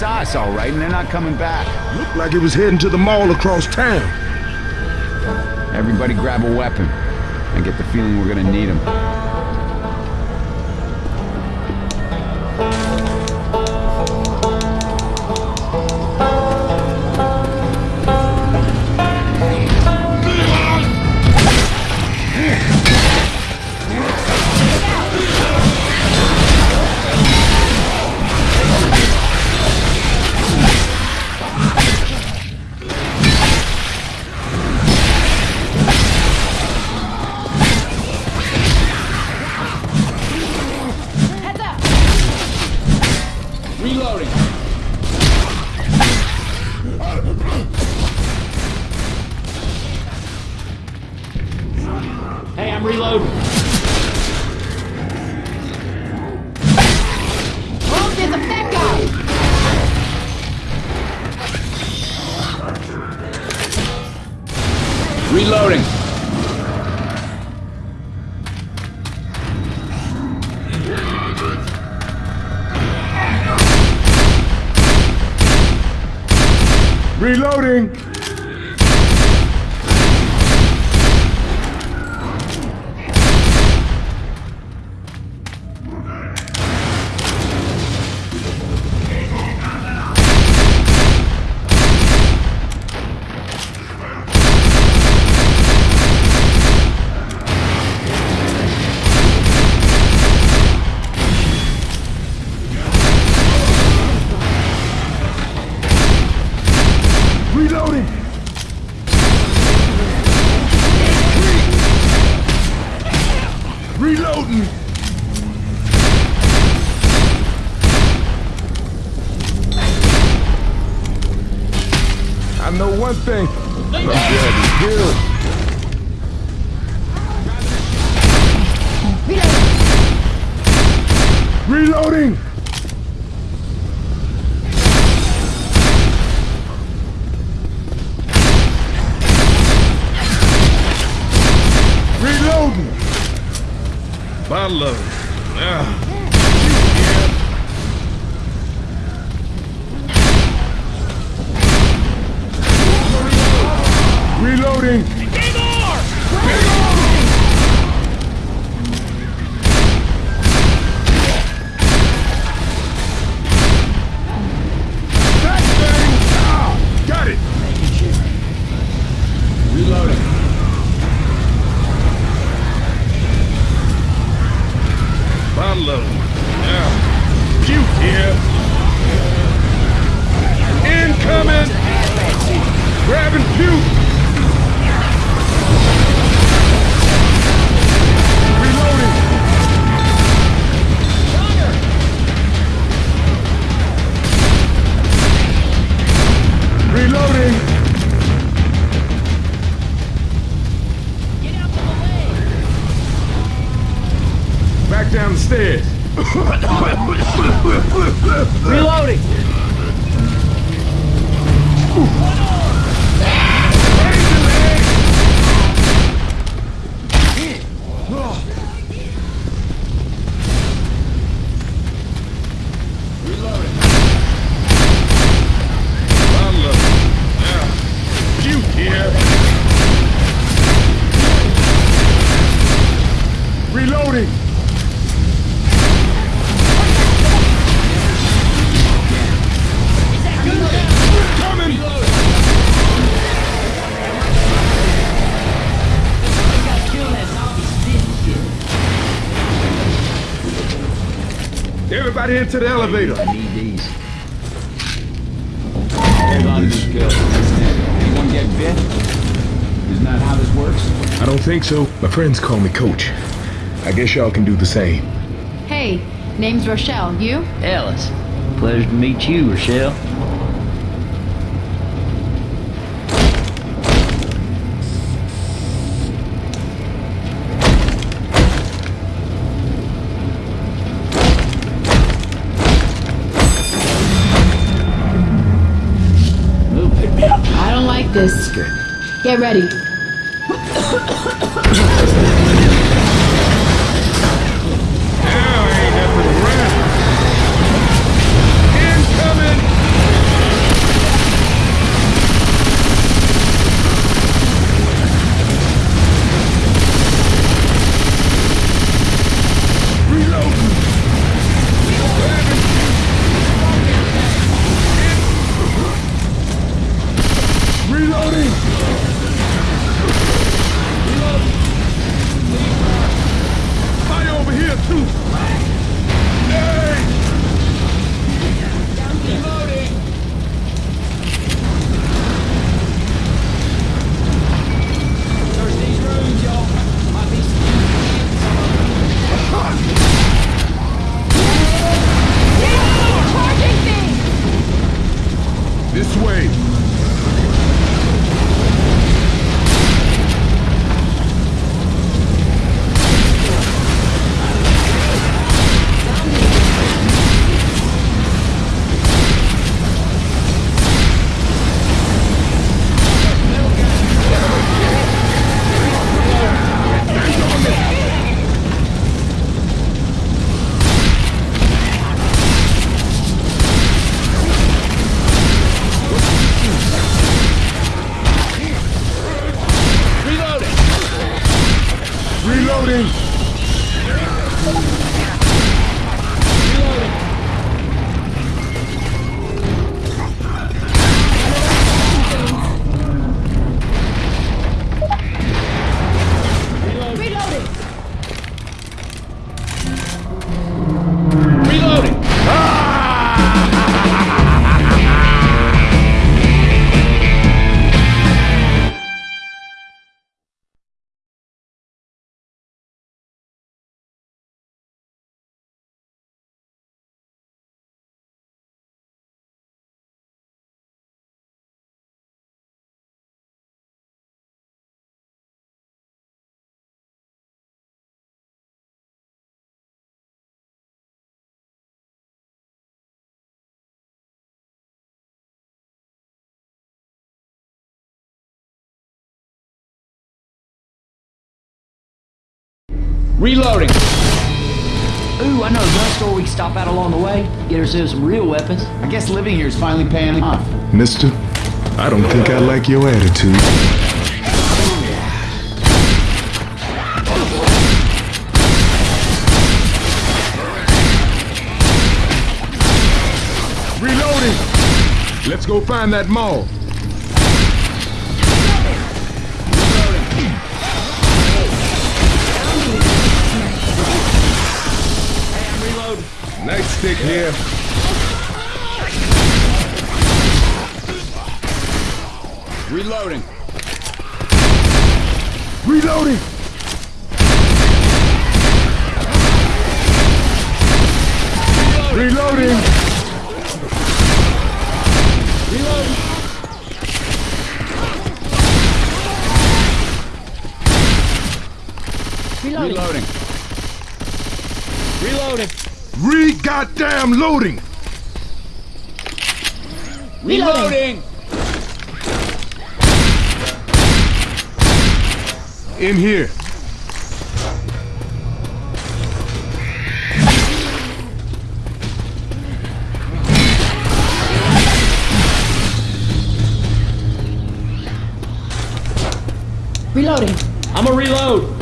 they saw us? They saw us all right, and they're not coming back. Looked like it was heading to the mall across town. Everybody grab a weapon. I get the feeling we're gonna need them. Reloading. Reloading! Reloading! Reloading! Bottle of 快 点 into the elevator. I need these. Hold on to these kills. Anyone get bit? Isn't that how this works? I don't think so. My friends call me Coach. I guess y'all can do the same. Hey, name's Rochelle. You? Ellis. Pleasure to meet you, Rochelle. Get ready. truth. Reloading. Ooh, I know a gun store we can stop at along the way. Get ourselves some real weapons. I guess living here is finally paying off. Mister, I don't think I like your attitude. Reloading! Let's go find that mall. Stick here. Reloading. Reloading! Reloading! Reloading. Reloading. Reloading. Re goddamn loading! Reloading. In here. Reloading. I'm a reload.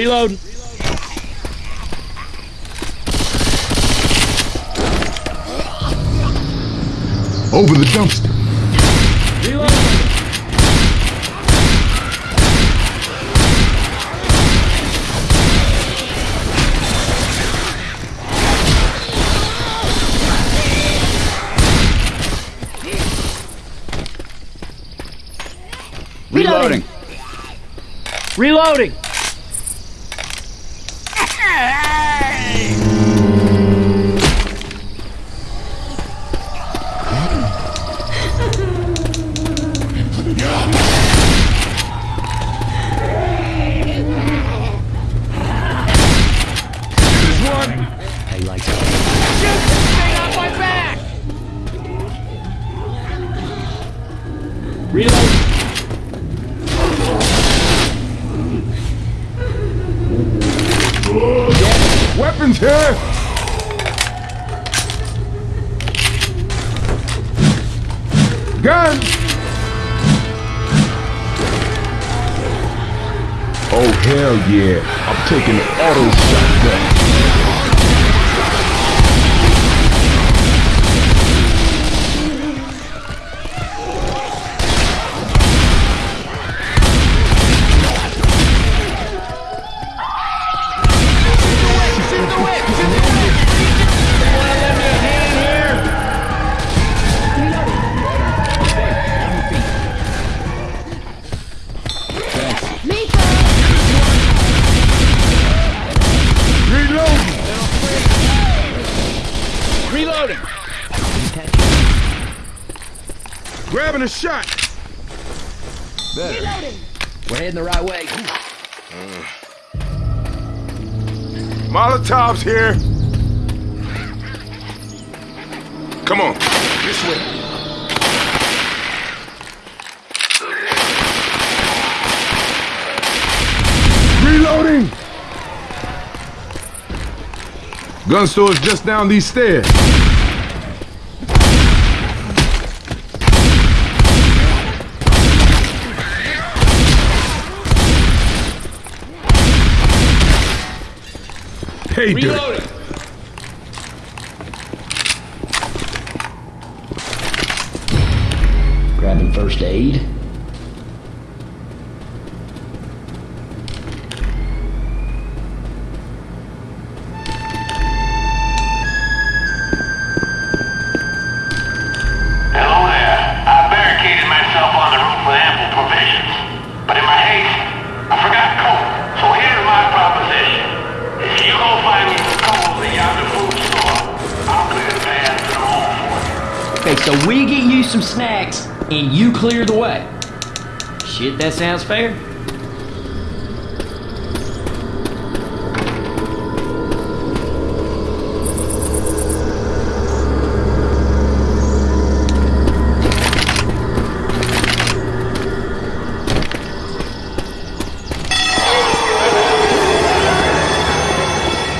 Reload. Over the dumpster. Reload. Reloading. Reloading. There's Gun. Oh hell yeah! I'm taking the auto shotgun. Grabbing a shot. Reloading. We're heading the right way. Uh. Molotovs here. Come on, this way. Reloading. Gun store's just down these stairs. Hey. Reloading. So we get you some snacks and you clear the way. Shit, that sounds fair.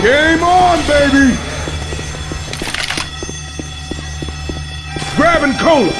Game on, baby! Grabbing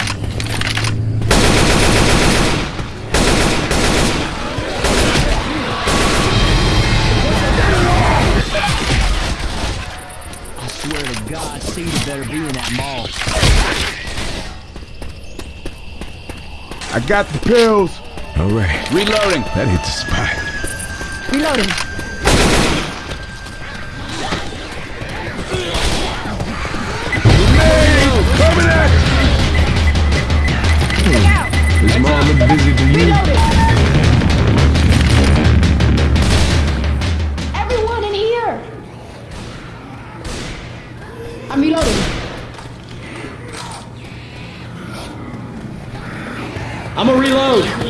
I got the pills. All right. Reloading. That hit the spot. Reloading. Grenade! Coming at you! Mom look busy to you? Everyone in here! I'm reloading. I'm gonna reload.